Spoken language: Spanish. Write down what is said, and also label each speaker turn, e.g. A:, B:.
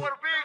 A: what a big